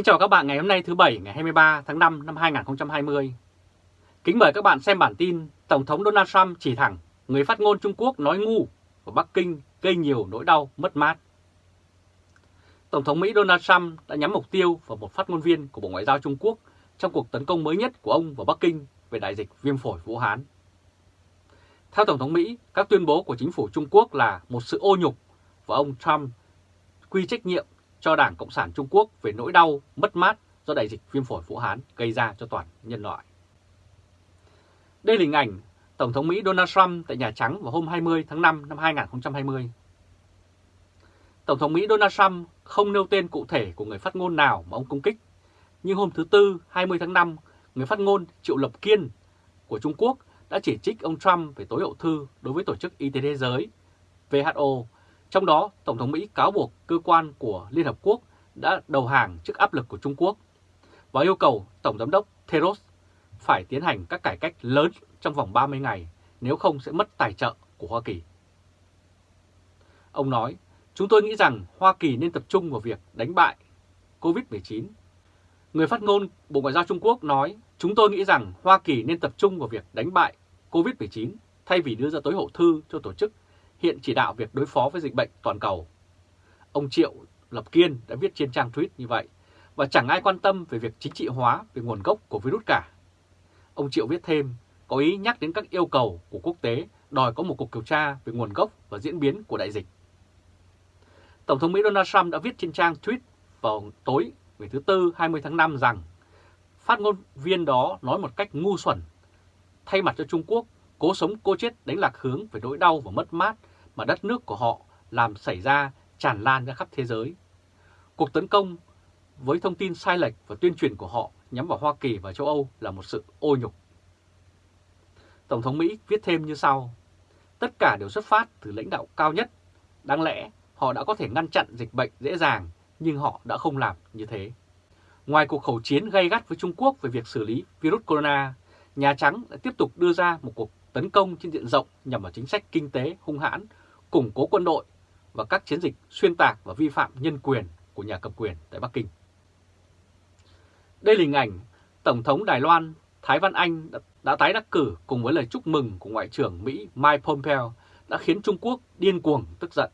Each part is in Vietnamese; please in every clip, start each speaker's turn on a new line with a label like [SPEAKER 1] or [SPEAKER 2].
[SPEAKER 1] Kính chào các bạn ngày hôm nay thứ Bảy ngày 23 tháng 5 năm 2020. Kính mời các bạn xem bản tin Tổng thống Donald Trump chỉ thẳng người phát ngôn Trung Quốc nói ngu và Bắc Kinh gây nhiều nỗi đau mất mát. Tổng thống Mỹ Donald Trump đã nhắm mục tiêu vào một phát ngôn viên của Bộ Ngoại giao Trung Quốc trong cuộc tấn công mới nhất của ông vào Bắc Kinh về đại dịch viêm phổi Vũ Hán. Theo Tổng thống Mỹ, các tuyên bố của chính phủ Trung Quốc là một sự ô nhục và ông Trump quy trách nhiệm cho Đảng Cộng sản Trung Quốc về nỗi đau, mất mát do đại dịch viêm phổi Vũ Hán gây ra cho toàn nhân loại. Đây là hình ảnh Tổng thống Mỹ Donald Trump tại Nhà Trắng vào hôm 20 tháng 5 năm 2020. Tổng thống Mỹ Donald Trump không nêu tên cụ thể của người phát ngôn nào mà ông công kích, nhưng hôm thứ Tư 20 tháng 5, người phát ngôn Triệu Lập Kiên của Trung Quốc đã chỉ trích ông Trump về tối hậu thư đối với Tổ chức Y tế Thế giới WHO trong đó, Tổng thống Mỹ cáo buộc cơ quan của Liên Hợp Quốc đã đầu hàng trước áp lực của Trung Quốc và yêu cầu Tổng giám đốc Theros phải tiến hành các cải cách lớn trong vòng 30 ngày, nếu không sẽ mất tài trợ của Hoa Kỳ. Ông nói, chúng tôi nghĩ rằng Hoa Kỳ nên tập trung vào việc đánh bại COVID-19. Người phát ngôn Bộ Ngoại giao Trung Quốc nói, chúng tôi nghĩ rằng Hoa Kỳ nên tập trung vào việc đánh bại COVID-19 thay vì đưa ra tối hậu thư cho tổ chức hiện chỉ đạo việc đối phó với dịch bệnh toàn cầu. Ông Triệu Lập Kiên đã viết trên trang tweet như vậy, và chẳng ai quan tâm về việc chính trị hóa về nguồn gốc của virus cả. Ông Triệu viết thêm, có ý nhắc đến các yêu cầu của quốc tế đòi có một cuộc điều tra về nguồn gốc và diễn biến của đại dịch. Tổng thống Mỹ Donald Trump đã viết trên trang tweet vào tối ngày thứ Tư 20 tháng 5 rằng phát ngôn viên đó nói một cách ngu xuẩn, thay mặt cho Trung Quốc cố sống cô chết đánh lạc hướng về nỗi đau và mất mát mà đất nước của họ làm xảy ra tràn lan ra khắp thế giới. Cuộc tấn công với thông tin sai lệch và tuyên truyền của họ nhắm vào Hoa Kỳ và châu Âu là một sự ô nhục. Tổng thống Mỹ viết thêm như sau, tất cả đều xuất phát từ lãnh đạo cao nhất. Đáng lẽ họ đã có thể ngăn chặn dịch bệnh dễ dàng, nhưng họ đã không làm như thế. Ngoài cuộc khẩu chiến gay gắt với Trung Quốc về việc xử lý virus corona, Nhà Trắng đã tiếp tục đưa ra một cuộc tấn công trên diện rộng nhằm vào chính sách kinh tế hung hãn, củng cố quân đội và các chiến dịch xuyên tạc và vi phạm nhân quyền của nhà cầm quyền tại Bắc Kinh. Đây là hình ảnh Tổng thống Đài Loan Thái Văn Anh đã, đã tái đắc cử cùng với lời chúc mừng của Ngoại trưởng Mỹ Mike Pompeo đã khiến Trung Quốc điên cuồng tức giận.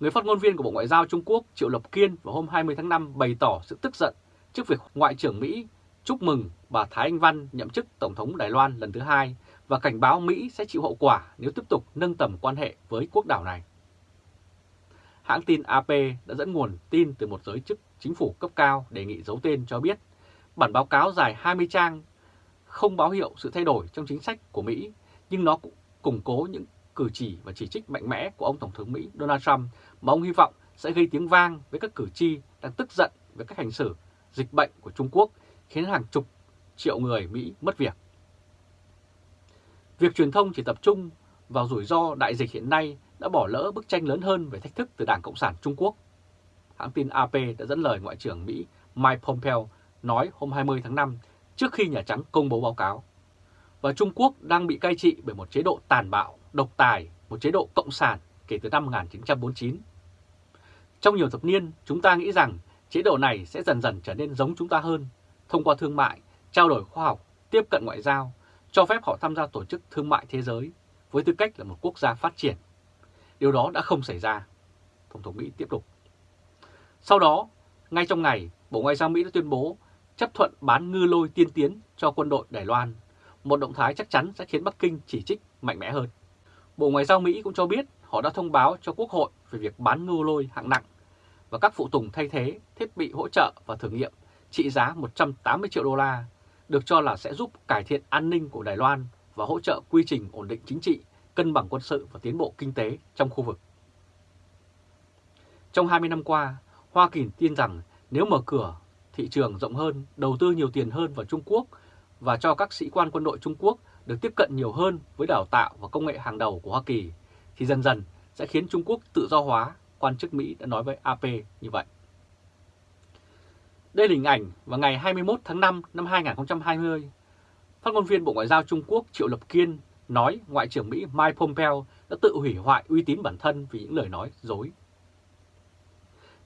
[SPEAKER 1] Người phát ngôn viên của Bộ Ngoại giao Trung Quốc Triệu Lập Kiên vào hôm 20 tháng 5 bày tỏ sự tức giận trước việc Ngoại trưởng Mỹ chúc mừng bà Thái Anh Văn nhậm chức Tổng thống Đài Loan lần thứ hai và cảnh báo Mỹ sẽ chịu hậu quả nếu tiếp tục nâng tầm quan hệ với quốc đảo này. Hãng tin AP đã dẫn nguồn tin từ một giới chức chính phủ cấp cao đề nghị giấu tên cho biết bản báo cáo dài 20 trang không báo hiệu sự thay đổi trong chính sách của Mỹ, nhưng nó cũng củng cố những cử chỉ và chỉ trích mạnh mẽ của ông Tổng thống Mỹ Donald Trump mà ông hy vọng sẽ gây tiếng vang với các cử tri đang tức giận với các hành xử dịch bệnh của Trung Quốc khiến hàng chục triệu người Mỹ mất việc. Việc truyền thông chỉ tập trung vào rủi ro đại dịch hiện nay đã bỏ lỡ bức tranh lớn hơn về thách thức từ Đảng Cộng sản Trung Quốc. Hãng tin AP đã dẫn lời Ngoại trưởng Mỹ Mike Pompeo nói hôm 20 tháng 5 trước khi Nhà Trắng công bố báo cáo. Và Trung Quốc đang bị cai trị bởi một chế độ tàn bạo, độc tài, một chế độ cộng sản kể từ năm 1949. Trong nhiều thập niên, chúng ta nghĩ rằng chế độ này sẽ dần dần trở nên giống chúng ta hơn, thông qua thương mại, trao đổi khoa học, tiếp cận ngoại giao, cho phép họ tham gia tổ chức thương mại thế giới với tư cách là một quốc gia phát triển. Điều đó đã không xảy ra. Tổng thống Mỹ tiếp tục. Sau đó, ngay trong ngày, Bộ Ngoại giao Mỹ đã tuyên bố chấp thuận bán ngư lôi tiên tiến cho quân đội Đài Loan, một động thái chắc chắn sẽ khiến Bắc Kinh chỉ trích mạnh mẽ hơn. Bộ Ngoại giao Mỹ cũng cho biết họ đã thông báo cho Quốc hội về việc bán ngư lôi hạng nặng và các phụ tùng thay thế, thiết bị hỗ trợ và thử nghiệm trị giá 180 triệu đô la được cho là sẽ giúp cải thiện an ninh của Đài Loan và hỗ trợ quy trình ổn định chính trị, cân bằng quân sự và tiến bộ kinh tế trong khu vực. Trong 20 năm qua, Hoa Kỳ tin rằng nếu mở cửa thị trường rộng hơn, đầu tư nhiều tiền hơn vào Trung Quốc và cho các sĩ quan quân đội Trung Quốc được tiếp cận nhiều hơn với đào tạo và công nghệ hàng đầu của Hoa Kỳ, thì dần dần sẽ khiến Trung Quốc tự do hóa, quan chức Mỹ đã nói với AP như vậy. Đây là hình ảnh vào ngày 21 tháng 5 năm 2020. Phát ngôn viên Bộ Ngoại giao Trung Quốc Triệu Lập Kiên nói Ngoại trưởng Mỹ Mike Pompeo đã tự hủy hoại uy tín bản thân vì những lời nói dối.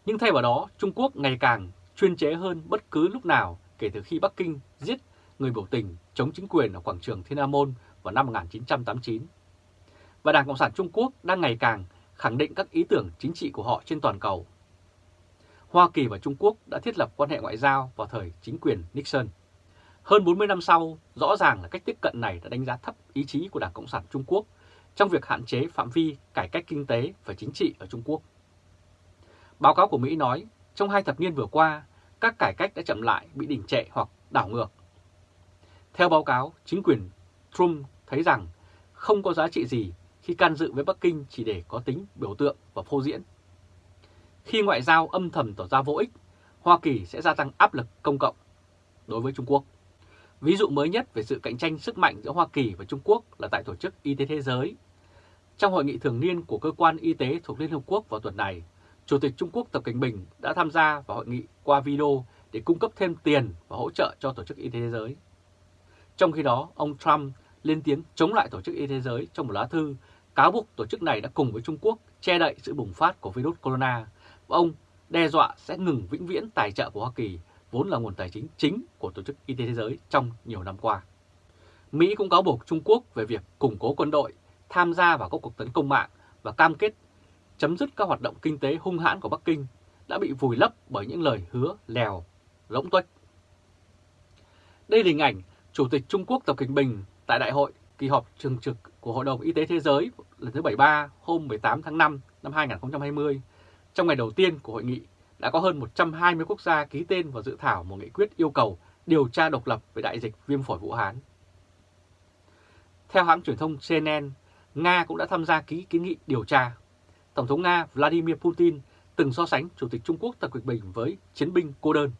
[SPEAKER 1] Nhưng thay vào đó, Trung Quốc ngày càng chuyên chế hơn bất cứ lúc nào kể từ khi Bắc Kinh giết người biểu tình chống chính quyền ở quảng trường Thiên An Môn vào năm 1989. Và Đảng Cộng sản Trung Quốc đang ngày càng khẳng định các ý tưởng chính trị của họ trên toàn cầu. Hoa Kỳ và Trung Quốc đã thiết lập quan hệ ngoại giao vào thời chính quyền Nixon. Hơn 40 năm sau, rõ ràng là cách tiếp cận này đã đánh giá thấp ý chí của Đảng Cộng sản Trung Quốc trong việc hạn chế phạm vi cải cách kinh tế và chính trị ở Trung Quốc. Báo cáo của Mỹ nói, trong hai thập niên vừa qua, các cải cách đã chậm lại, bị đình trệ hoặc đảo ngược. Theo báo cáo, chính quyền Trump thấy rằng không có giá trị gì khi can dự với Bắc Kinh chỉ để có tính biểu tượng và phô diễn. Khi ngoại giao âm thầm tỏ ra vô ích, Hoa Kỳ sẽ gia tăng áp lực công cộng đối với Trung Quốc. Ví dụ mới nhất về sự cạnh tranh sức mạnh giữa Hoa Kỳ và Trung Quốc là tại Tổ chức Y tế Thế giới. Trong hội nghị thường niên của Cơ quan Y tế thuộc Liên Hợp Quốc vào tuần này, Chủ tịch Trung Quốc Tập Cảnh Bình đã tham gia vào hội nghị qua video để cung cấp thêm tiền và hỗ trợ cho Tổ chức Y tế Thế giới. Trong khi đó, ông Trump lên tiếng chống lại Tổ chức Y tế Thế giới trong một lá thư cáo buộc tổ chức này đã cùng với Trung Quốc che đậy sự bùng phát của virus corona và ông đe dọa sẽ ngừng vĩnh viễn tài trợ của Hoa Kỳ vốn là nguồn tài chính chính của Tổ chức Y tế Thế giới trong nhiều năm qua. Mỹ cũng cáo buộc Trung Quốc về việc củng cố quân đội, tham gia vào các cuộc tấn công mạng và cam kết chấm dứt các hoạt động kinh tế hung hãn của Bắc Kinh đã bị vùi lấp bởi những lời hứa lèo, lỗng tuếch. Đây là hình ảnh Chủ tịch Trung Quốc Tập Cận Bình tại đại hội kỳ họp thường trực của Hội đồng Y tế Thế giới lần thứ 73 hôm 18 tháng 5 năm 2020. Trong ngày đầu tiên của hội nghị đã có hơn 120 quốc gia ký tên vào dự thảo một nghị quyết yêu cầu điều tra độc lập về đại dịch viêm phổi Vũ Hán. Theo hãng truyền thông CNN, Nga cũng đã tham gia ký kiến nghị điều tra. Tổng thống Nga Vladimir Putin từng so sánh Chủ tịch Trung Quốc Tập Cận Bình với chiến binh cô đơn.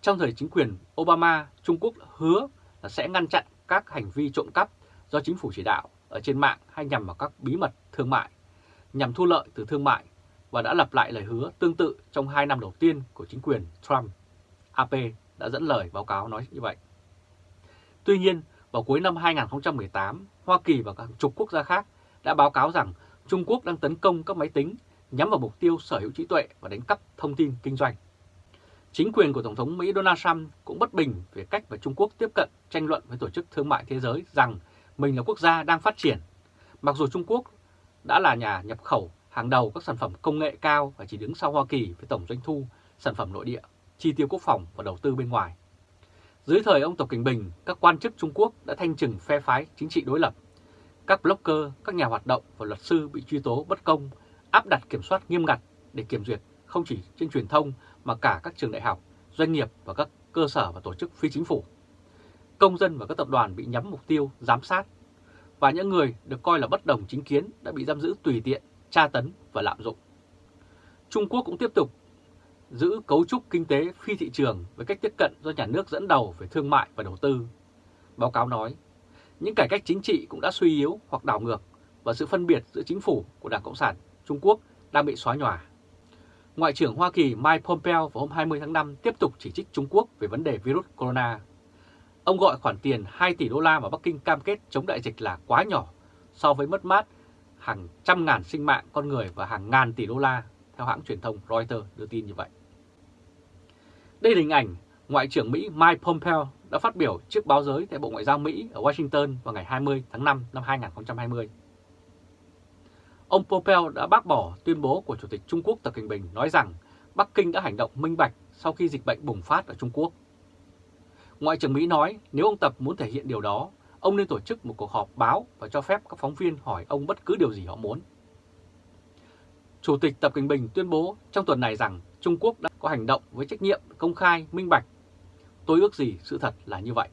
[SPEAKER 1] Trong thời chính quyền Obama, Trung Quốc hứa là sẽ ngăn chặn các hành vi trộm cắp do chính phủ chỉ đạo ở trên mạng hay nhằm vào các bí mật thương mại, nhằm thu lợi từ thương mại và đã lặp lại lời hứa tương tự trong hai năm đầu tiên của chính quyền Trump. AP đã dẫn lời báo cáo nói như vậy. Tuy nhiên, vào cuối năm 2018, Hoa Kỳ và các chục quốc gia khác đã báo cáo rằng Trung Quốc đang tấn công các máy tính nhắm vào mục tiêu sở hữu trí tuệ và đánh cắp thông tin kinh doanh. Chính quyền của Tổng thống Mỹ Donald Trump cũng bất bình về cách mà Trung Quốc tiếp cận tranh luận với Tổ chức Thương mại Thế giới rằng mình là quốc gia đang phát triển. Mặc dù Trung Quốc đã là nhà nhập khẩu hàng đầu các sản phẩm công nghệ cao và chỉ đứng sau Hoa Kỳ với tổng doanh thu, sản phẩm nội địa, chi tiêu quốc phòng và đầu tư bên ngoài. Dưới thời ông Tập Cảnh Bình, các quan chức Trung Quốc đã thanh trừng phe phái chính trị đối lập. Các blogger, các nhà hoạt động và luật sư bị truy tố bất công, áp đặt kiểm soát nghiêm ngặt để kiểm duyệt không chỉ trên truyền thông mà cả các trường đại học, doanh nghiệp và các cơ sở và tổ chức phi chính phủ. Công dân và các tập đoàn bị nhắm mục tiêu giám sát và những người được coi là bất đồng chính kiến đã bị giam giữ tùy tiện, tra tấn và lạm dụng. Trung Quốc cũng tiếp tục giữ cấu trúc kinh tế phi thị trường với cách tiếp cận do nhà nước dẫn đầu về thương mại và đầu tư. Báo cáo nói, những cải cách chính trị cũng đã suy yếu hoặc đảo ngược và sự phân biệt giữa chính phủ của Đảng Cộng sản Trung Quốc đang bị xóa nhòa. Ngoại trưởng Hoa Kỳ Mike Pompeo vào hôm 20 tháng 5 tiếp tục chỉ trích Trung Quốc về vấn đề virus corona. Ông gọi khoản tiền 2 tỷ đô la mà Bắc Kinh cam kết chống đại dịch là quá nhỏ so với mất mát hàng trăm ngàn sinh mạng con người và hàng ngàn tỷ đô la, theo hãng truyền thông Reuters đưa tin như vậy. Đây là hình ảnh Ngoại trưởng Mỹ Mike Pompeo đã phát biểu trước báo giới tại Bộ Ngoại giao Mỹ ở Washington vào ngày 20 tháng 5 năm 2020. Ông Pompeo đã bác bỏ tuyên bố của Chủ tịch Trung Quốc Tập Cận Bình nói rằng Bắc Kinh đã hành động minh bạch sau khi dịch bệnh bùng phát ở Trung Quốc. Ngoại trưởng Mỹ nói nếu ông Tập muốn thể hiện điều đó, ông nên tổ chức một cuộc họp báo và cho phép các phóng viên hỏi ông bất cứ điều gì họ muốn. Chủ tịch Tập Cận Bình tuyên bố trong tuần này rằng Trung Quốc đã có hành động với trách nhiệm công khai, minh bạch. Tôi ước gì sự thật là như vậy.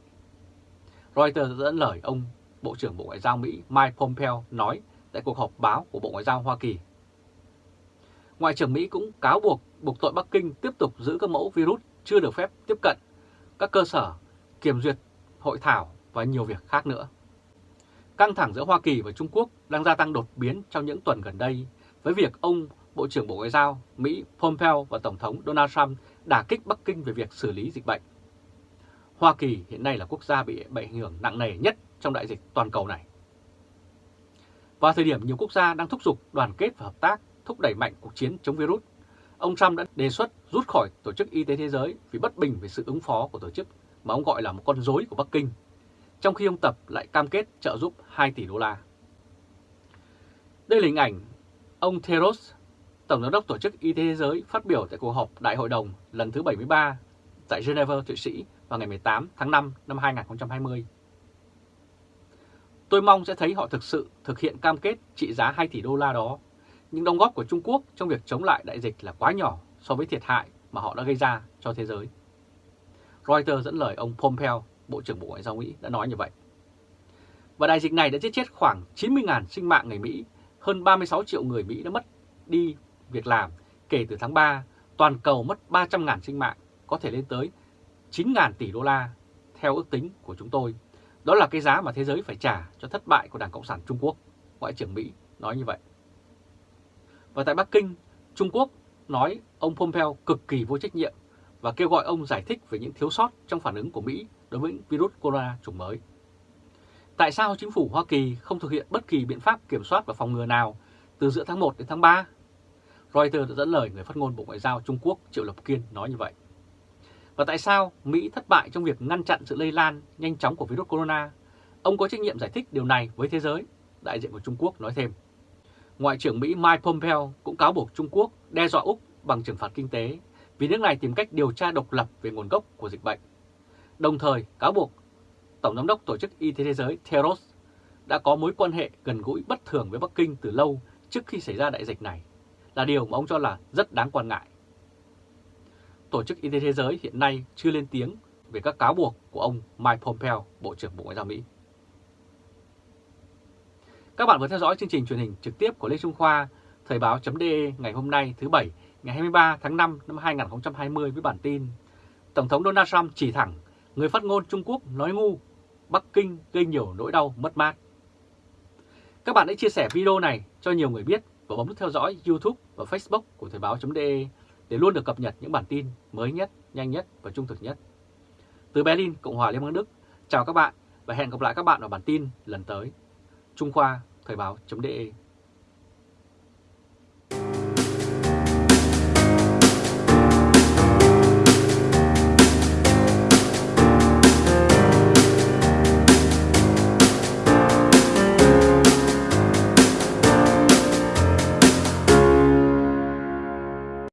[SPEAKER 1] Reuters dẫn lời ông Bộ trưởng Bộ Ngoại giao Mỹ Mike Pompeo nói tại cuộc họp báo của Bộ Ngoại giao Hoa Kỳ. Ngoại trưởng Mỹ cũng cáo buộc buộc tội Bắc Kinh tiếp tục giữ các mẫu virus chưa được phép tiếp cận các cơ sở kiểm duyệt hội thảo và nhiều việc khác nữa. Căng thẳng giữa Hoa Kỳ và Trung Quốc đang gia tăng đột biến trong những tuần gần đây với việc ông Bộ trưởng Bộ Ngoại giao Mỹ Pompeo và Tổng thống Donald Trump đả kích Bắc Kinh về việc xử lý dịch bệnh. Hoa Kỳ hiện nay là quốc gia bị ảnh hưởng nặng nề nhất trong đại dịch toàn cầu này. Vào thời điểm nhiều quốc gia đang thúc giục đoàn kết và hợp tác thúc đẩy mạnh cuộc chiến chống virus, ông Trump đã đề xuất rút khỏi Tổ chức Y tế Thế giới vì bất bình về sự ứng phó của tổ chức mà ông gọi là một con rối của Bắc Kinh, trong khi ông Tập lại cam kết trợ giúp 2 tỷ đô la. Đây là hình ảnh ông Theros, Tổng giám đốc Tổ chức Y tế Thế giới phát biểu tại cuộc họp Đại hội đồng lần thứ 73 tại Geneva, Thụy Sĩ vào ngày 18 tháng 5 năm 2020. Tôi mong sẽ thấy họ thực sự thực hiện cam kết trị giá 2 tỷ đô la đó. Nhưng đóng góp của Trung Quốc trong việc chống lại đại dịch là quá nhỏ so với thiệt hại mà họ đã gây ra cho thế giới. Reuters dẫn lời ông Pompeo, Bộ trưởng Bộ Ngoại giao Mỹ đã nói như vậy. Và đại dịch này đã giết chết khoảng 90.000 sinh mạng người Mỹ, hơn 36 triệu người Mỹ đã mất đi việc làm kể từ tháng 3, toàn cầu mất 300.000 sinh mạng, có thể lên tới 9.000 tỷ đô la theo ước tính của chúng tôi. Đó là cái giá mà thế giới phải trả cho thất bại của Đảng Cộng sản Trung Quốc, Ngoại trưởng Mỹ nói như vậy. Và tại Bắc Kinh, Trung Quốc nói ông Pompeo cực kỳ vô trách nhiệm và kêu gọi ông giải thích về những thiếu sót trong phản ứng của Mỹ đối với virus corona chủng mới. Tại sao chính phủ Hoa Kỳ không thực hiện bất kỳ biện pháp kiểm soát và phòng ngừa nào từ giữa tháng 1 đến tháng 3? Reuters đã dẫn lời người phát ngôn Bộ Ngoại giao Trung Quốc Triệu Lập Kiên nói như vậy. Và tại sao Mỹ thất bại trong việc ngăn chặn sự lây lan nhanh chóng của virus corona? Ông có trách nhiệm giải thích điều này với thế giới, đại diện của Trung Quốc nói thêm. Ngoại trưởng Mỹ Mike Pompeo cũng cáo buộc Trung Quốc đe dọa Úc bằng trừng phạt kinh tế vì nước này tìm cách điều tra độc lập về nguồn gốc của dịch bệnh. Đồng thời cáo buộc Tổng giám đốc Tổ chức Y tế Thế giới Theros đã có mối quan hệ gần gũi bất thường với Bắc Kinh từ lâu trước khi xảy ra đại dịch này, là điều mà ông cho là rất đáng quan ngại. Tổ chức Y tế Thế giới hiện nay chưa lên tiếng về các cáo buộc của ông Mike Pompeo, Bộ trưởng Bộ Ngoại giao Mỹ. Các bạn vừa theo dõi chương trình truyền hình trực tiếp của Lê Trung Khoa, Thời báo.de ngày hôm nay thứ Bảy, ngày 23 tháng 5 năm 2020 với bản tin Tổng thống Donald Trump chỉ thẳng, người phát ngôn Trung Quốc nói ngu, Bắc Kinh gây nhiều nỗi đau mất mát. Các bạn hãy chia sẻ video này cho nhiều người biết và bấm nút theo dõi YouTube và Facebook của Thời báo.de để luôn được cập nhật những bản tin mới nhất, nhanh nhất và trung thực nhất. Từ Berlin, Cộng hòa Liên bang Đức, chào các bạn và hẹn gặp lại các bạn ở bản tin lần tới. Trung Khoa, Thời báo.de